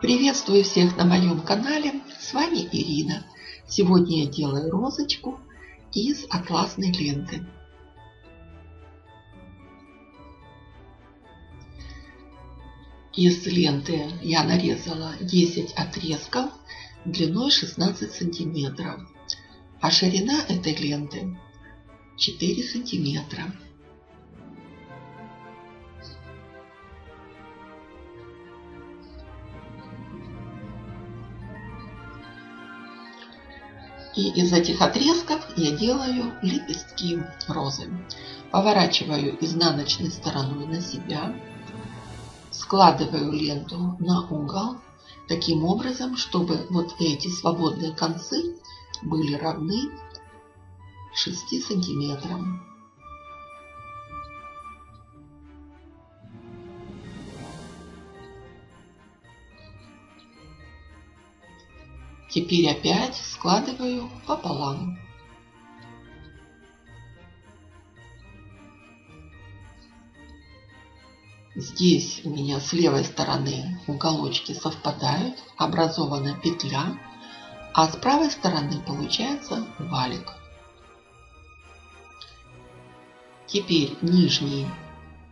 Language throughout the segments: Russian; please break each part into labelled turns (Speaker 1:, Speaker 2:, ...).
Speaker 1: Приветствую всех на моем канале, с вами Ирина. Сегодня я делаю розочку из атласной ленты. Из ленты я нарезала 10 отрезков длиной 16 сантиметров, а ширина этой ленты 4 сантиметра. И из этих отрезков я делаю лепестки розы. Поворачиваю изнаночной стороной на себя. Складываю ленту на угол. Таким образом, чтобы вот эти свободные концы были равны 6 сантиметрам. Теперь опять складываю пополам. Здесь у меня с левой стороны уголочки совпадают, образована петля, а с правой стороны получается валик. Теперь нижний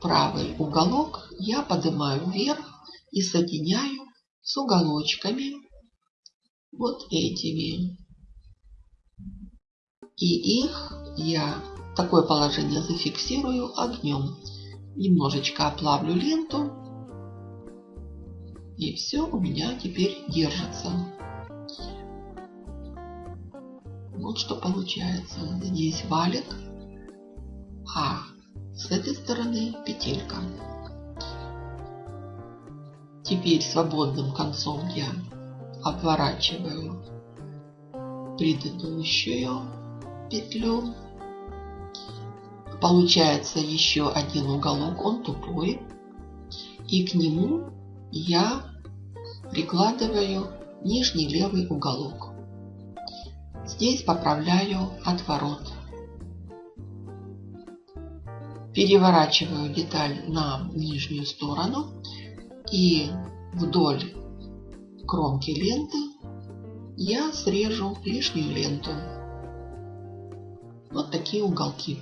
Speaker 1: правый уголок я поднимаю вверх и соединяю с уголочками вот этими. И их я такое положение зафиксирую огнем. Немножечко оплавлю ленту. И все у меня теперь держится. Вот что получается. Здесь валик, а с этой стороны петелька. Теперь свободным концом я обворачиваю предыдущую петлю. Получается еще один уголок, он тупой. И к нему я прикладываю нижний левый уголок. Здесь поправляю отворот. Переворачиваю деталь на нижнюю сторону и вдоль кромки ленты я срежу лишнюю ленту. Вот такие уголки.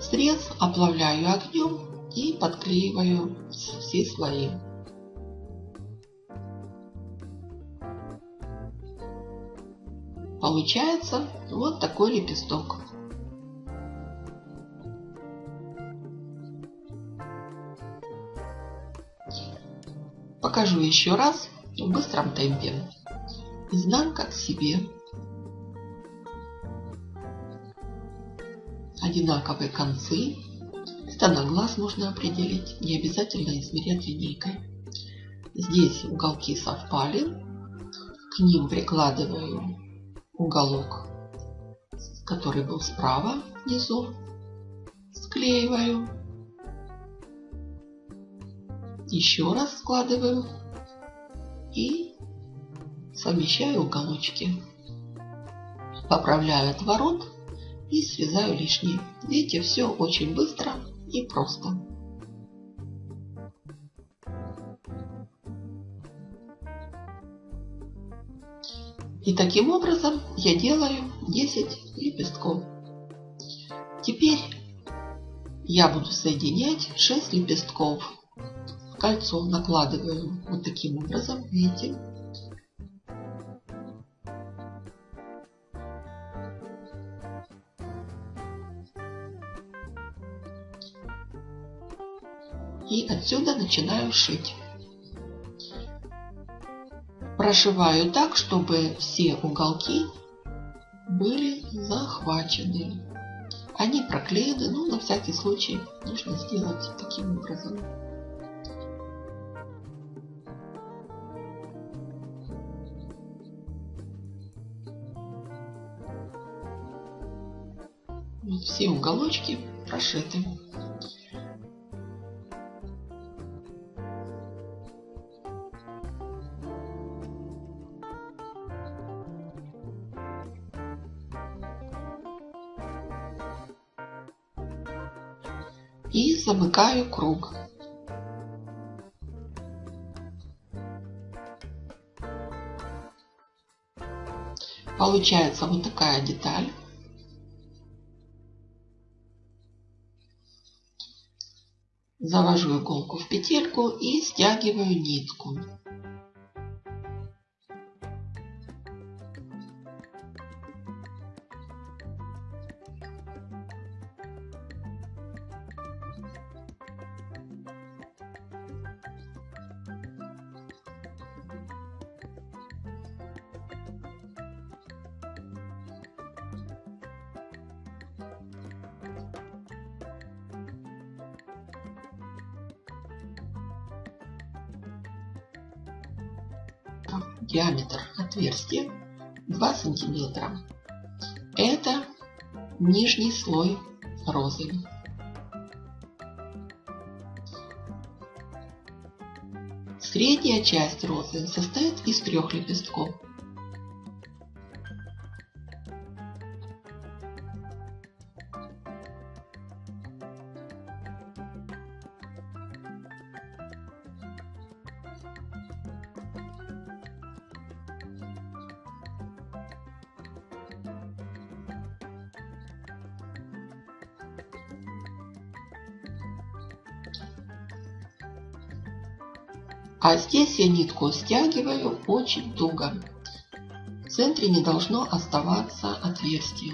Speaker 1: Срез оплавляю огнем и подклеиваю все слои. Получается вот такой лепесток. Покажу еще раз в быстром темпе. Изнанка к себе. Одинаковые концы. Это на глаз можно определить, не обязательно измерять линейкой. Здесь уголки совпали. К ним прикладываю уголок, который был справа внизу. Склеиваю еще раз складываю и совмещаю уголочки. Поправляю отворот и срезаю лишнее. Видите, все очень быстро и просто. И таким образом я делаю 10 лепестков. Теперь я буду соединять 6 лепестков кольцо накладываем вот таким образом, видите. И отсюда начинаю шить. Прошиваю так, чтобы все уголки были захвачены. Они проклеены, но на всякий случай нужно сделать таким образом. Вот все уголочки прошиты. И замыкаю круг. Получается вот такая деталь. Завожу иголку в петельку и стягиваю нитку. Диаметр отверстия 2 сантиметра. Это нижний слой розы. Средняя часть розы состоит из трех лепестков. А здесь я нитку стягиваю очень туго. В центре не должно оставаться отверстие.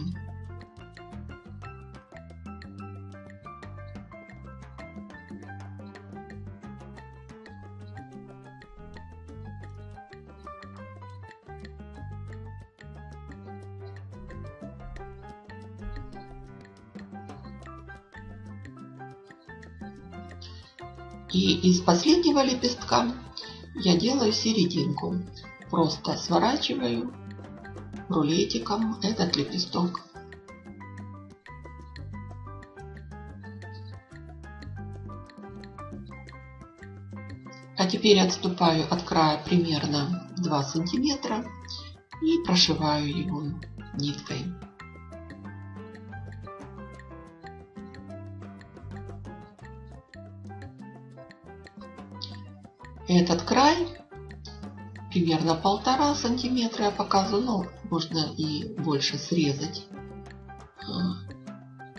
Speaker 1: И из последнего лепестка я делаю серединку. Просто сворачиваю рулетиком этот лепесток. А теперь отступаю от края примерно 2 сантиметра и прошиваю его ниткой. Этот край примерно полтора сантиметра я показываю, но можно и больше срезать. А,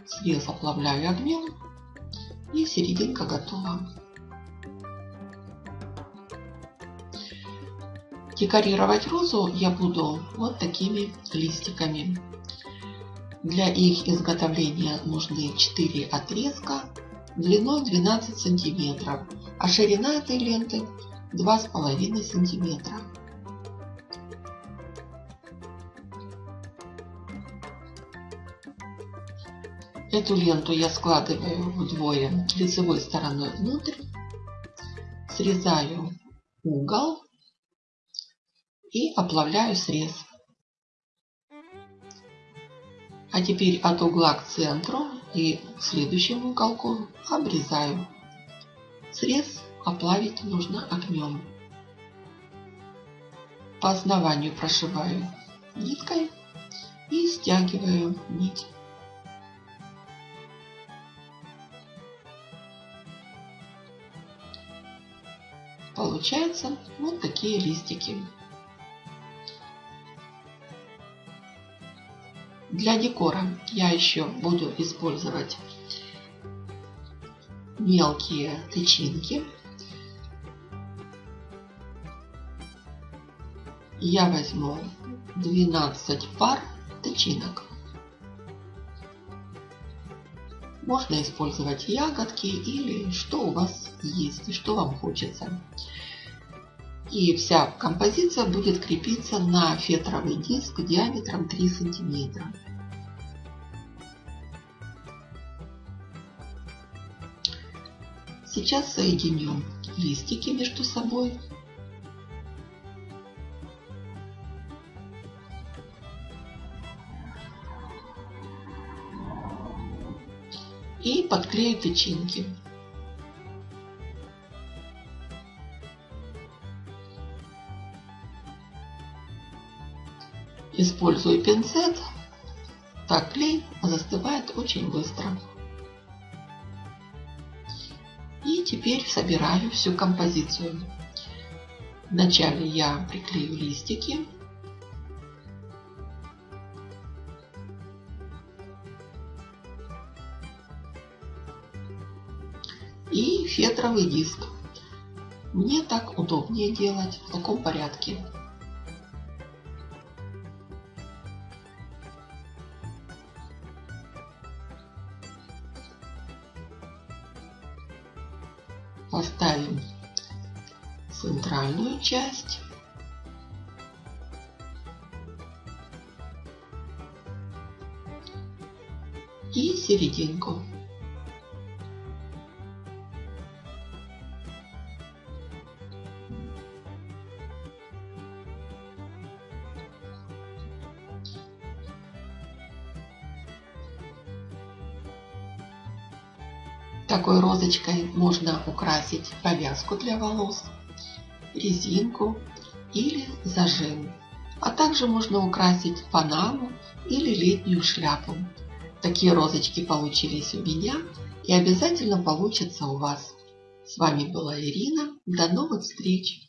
Speaker 1: срез оплавляю огнем и серединка готова. Декорировать розу я буду вот такими листиками. Для их изготовления нужны 4 отрезка длиной 12 сантиметров, а ширина этой ленты 2,5 сантиметра. Эту ленту я складываю вдвое лицевой стороной внутрь, срезаю угол и оплавляю срез. А теперь от угла к центру и следующему уголку обрезаю. Срез оплавить нужно огнем. По основанию прошиваю ниткой и стягиваю нить. Получаются вот такие листики. Для декора я еще буду использовать мелкие тычинки. Я возьму 12 пар тычинок. Можно использовать ягодки или что у вас есть и что вам хочется. И вся композиция будет крепиться на фетровый диск диаметром 3 сантиметра. Сейчас соединю листики между собой. И подклею тычинки. Использую пинцет. Так клей застывает очень быстро. Теперь собираю всю композицию. Вначале я приклею листики. И фетровый диск. Мне так удобнее делать в таком порядке. Поставим центральную часть. И серединку. Такой розочкой можно украсить повязку для волос, резинку или зажим. А также можно украсить панаму или летнюю шляпу. Такие розочки получились у меня и обязательно получатся у вас. С вами была Ирина. До новых встреч!